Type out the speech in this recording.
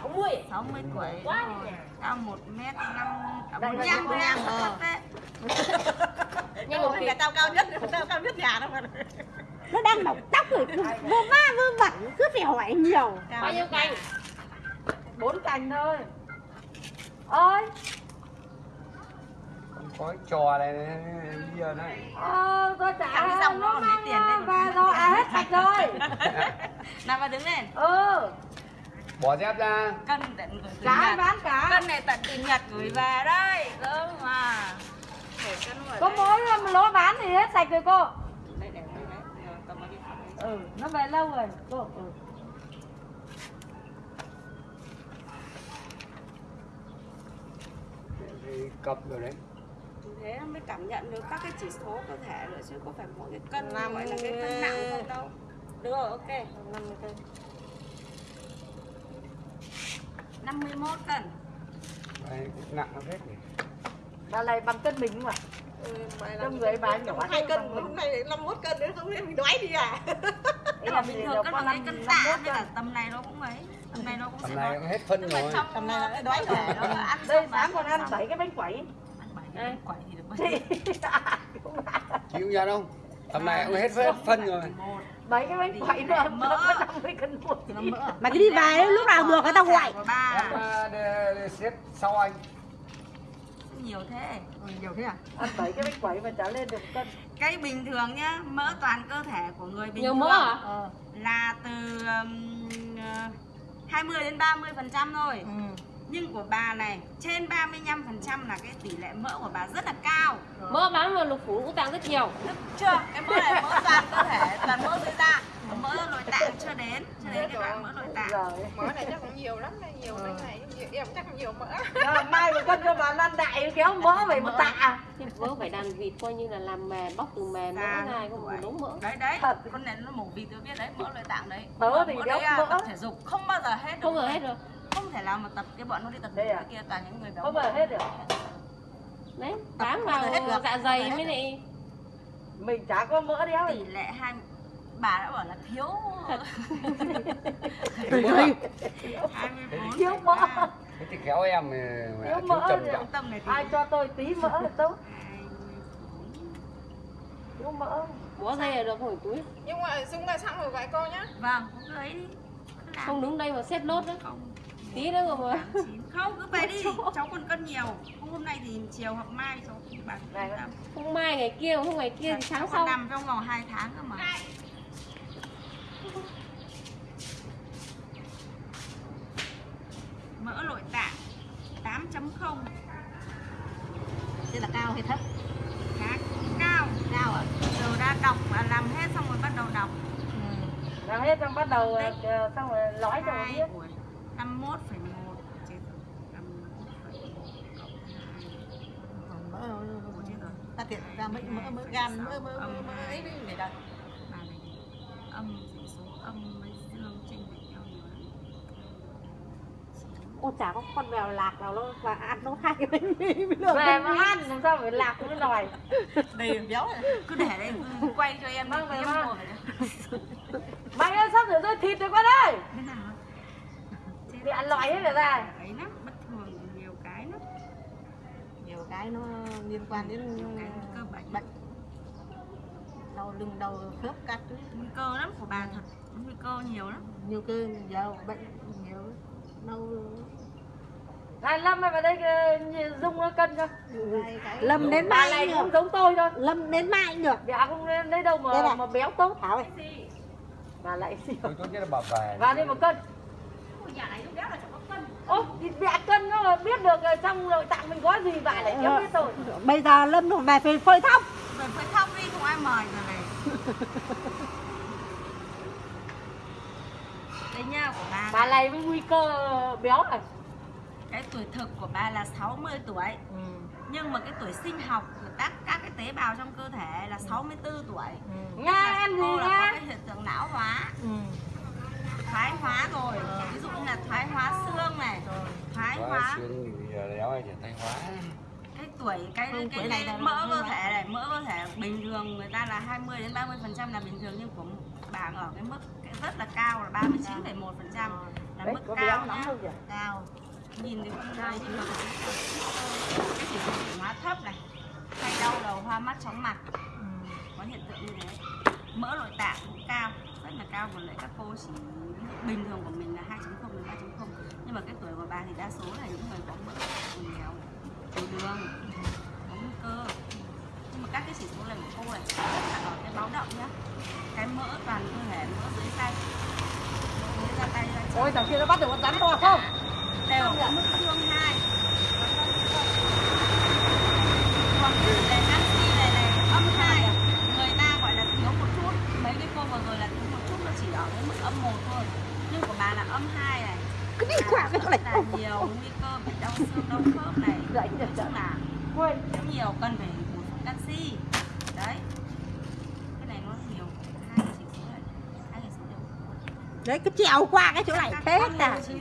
60 60 tuổi. Quá rồi. nhỉ. cao 1 mét 5 Đây là 45 Việt Nam, thấp ờ. đấy Nhưng mà là tao cao nhất tao cao nhất nhà đâu mà. Nó đang mọc tóc rồi. Vô va vơ vẩn. Cứ phải hỏi nhiều. Bao nhiêu cành? Bốn cành thôi. Ơi không có trò này bây giờ này. Ờ, tôi trả Thằng dòng nó còn lấy tiền mà. và rồi à hết sạch rồi nào mà đứng lên. Ừ. Bỏ dép ra. Cân tận gửi từ cả Nhật. bán cả. Cân này tận từ Nhật gửi về đây. Cơ mà có mỗi lỗ bán thì hết sạch rồi cô. Đây để đây đấy Rồi, cầm vào đi. Ừ nó về lâu rồi cô. Ừ. Thì cập rồi đấy. Thế mới cảm nhận được các cái chỉ số cơ thể nữa chứ có phải mỗi cái cân gọi là cái cân nặng không đâu được rồi ok. 50 cân 51 cân. Đấy, nặng nó hết nhỉ? Bà này bằng cân mình mà. Trong người bà nhỏ hai cân hôm nay năm mốt cân nữa không biết mình đoái đi à? Thế là bình thường cân bằng cái cân tạ nên là tầm này nó cũng ấy. Tầm này nó cũng tầm sẽ này nó hết phân rồi. Tầm này là cái đói nó ăn đây sáng còn ăn bảy cái bánh quẩy. Ăn bảy cái bánh quẩy thì được bao nhiêu chịu ra đâu tầm này cũng hết phân rồi bảy cái bánh quẩy mà Mỡ. nó có 50 cân một mỡ. À? mà cái đi về lúc nào được người ta ba. Em xếp sau anh. Nhiều thế. Nhiều thế à? Ăn bảy cái bánh quẩy mà trả lên được cân. Cái bình thường nhá mỡ toàn cơ thể của người bình Nhiều thường. mỡ à? ờ. Là từ um, ờ, 20 đến 30 phần trăm thôi. Ừ. nhưng của bà này trên 35 phần trăm là cái tỷ lệ mỡ của bà rất là cao. Mỡ bán vào lục phủ ngũ tạng rất nhiều. Được chưa? Cái mỡ này mỡ toàn cơ thể toàn mỡ dưới da còn mỡ nội tạng chưa đến chưa đến cái đoạn mỡ nội tạng. Mỡ này chắc cũng nhiều lắm này nhiều cái này. Nhiều- em chắc cũng nhiều mỡ. Rồi, mai một cân cho bà ăn đại kéo mỡ về một tạ. Nhưng vớ phải đàn vịt coi như là làm mè bóc từ mè mỡ này không một tuổi. đống mỡ. Đấy đấy. Thật. con này nó mổ vịt tôi biết đấy mỡ nội tạng đấy. Tớ thì mỡ đấy à, mỡ. tập thể dục không bao giờ hết được Không ngờ hết rồi không thể nào mà tập cái bọn nó đi tập Đây thể à? kia toàn những người béo Không bao giờ hết được. Đấy bám vào hết được. dạ dày mới lại mình chả có mỡ đéo. Tỷ lệ hai bà đã bảo là thiếu. Thiếu mỡ à? 24 thiếu mỡ. thế thì khéo em mà Thiếu mỡ trầm trọng tâm này thì ai cho tôi tí mỡ là tốt. 24. thiếu mỡ. Bó dây là được hồi túi. Nhưng mà dung là xong rồi gọi cô nhá. Vâng cứ lấy đi. Không đứng đây mà xếp nốt đấy. Không Tí nữa rồi mà không cứ về đi. cháu còn cân nhiều. Không hôm nay thì chiều hoặc mai cháu bán Không mai ngày kia, không ngày kia thì còn sau. nằm trong vòng 2 tháng cơ mà. Mỡ nội tạng. 8.0 thế là cao hay thấp? Cao. Cao ạ giờ đã đọc và làm hết xong rồi bắt đầu đọc. Làm hết xong bắt đầu ờ, xong rồi lõi cho biết 51,1 chết rồi. 51,1 cộng mỡ hai. Chết rồi. Ta tiện ra mấy mỡ mỡ gan mỡ mỡ mỡ mỡ ấy để đặt bà này âm chỉ số âm với dương chênh lệch nhau nhiều lắm. Ô chả có con mèo lạc nào nó và ăn nó hai cái bánh mì với về mà ăn làm sao phải lạc cái nồi đầy béo này cứ để đây. Quay cho em Vâng, đi vâng, em vâng. ngồi mày ơi sắp rửa rơi thịt rồi con ơi loại hết rồi ấy lắm bất thường nhiều cái lắm. Nhiều cái nó liên quan đến nhiều cái cơ bệnh bệnh. Đau lưng đau khớp các thứ. Nguy cơ lắm của bà thật. Nguy cơ nhiều lắm. Nhiều cơ giờ bệnh nhiều đau. Này lâm mày vào đây ờ, nhìn dung nó cân cho. Lâm đến bà mai này cũng giống tôi thôi. Lâm đến mai cũng được dạ không lấy đâu Đây mà mà béo tốt. Thảo ơi. Bà lại xỉu. Tôi tốt nhất là bà về. Vào đi một cân ô thì mẹ cân nó mà biết được ờ, trong nội tạng mình có gì bà lại kéo biết rồi. bây giờ lâm nó về phải phơi thóc. Rồi phải khóc đi không ai mời rồi này. Đây nha của bà bà này với nguy cơ béo này cái tuổi thực của bà là 60 tuổi. Ừ. nhưng mà cái tuổi sinh học của các các cái tế bào trong cơ thể là 64 tuổi. Nga ăn gì cô là có cái hiện tượng não hóa. Ừ. thoái hóa rồi. Ví dụ như là thoái hóa xương này thoái hóa xương ai hóa? Cái tuổi cái cái, cái là mỡ cơ thể này mỡ cơ thể bình thường người ta là 20 đến 30 phần trăm là bình thường nhưng của bà ở cái mức cái rất là cao là 39,1 phần trăm là Đấy, mức cao nhá. cao nhìn thì không nhưng mà cái chỉ số chuyển hóa thấp này hay đau đầu hoa mắt chóng mặt. Ừ. có hiện tượng như thế. Mỡ nội tạng cũng cao rất là cao còn lại các cô chỉ bình thường của mình là 2.0 đến 3.0 nhưng mà cái tuổi của bà thì đa số là những người có mỡ béo tiểu đường có nguy cơ. Nhưng mà các cái chỉ số này của cô này rất là ở cái báo động nhá. Cái mỡ toàn cơ thể mỡ dưới tay. Mỡ dưới da tay chân Ôi thằng kia nó bắt được con rắn to không? đều. Ở mức thương hai còn cái tỷ lệ canxi này này âm hai người ta gọi là thiếu một chút mấy cái cô vừa rồi là thiếu một chút nó chỉ ở cái mức âm một thôi nhưng của bà là âm hai này Qua cái chỗ này. là nhiều nguy cơ bị đau xương đau khớp này. Dậy nói chung là Quên. nhiều cần phải bổ sung canxi. Đấy. Cái này nó nhiều hai đều. Đấy cứ trèo qua cái chỗ này thế à chỉ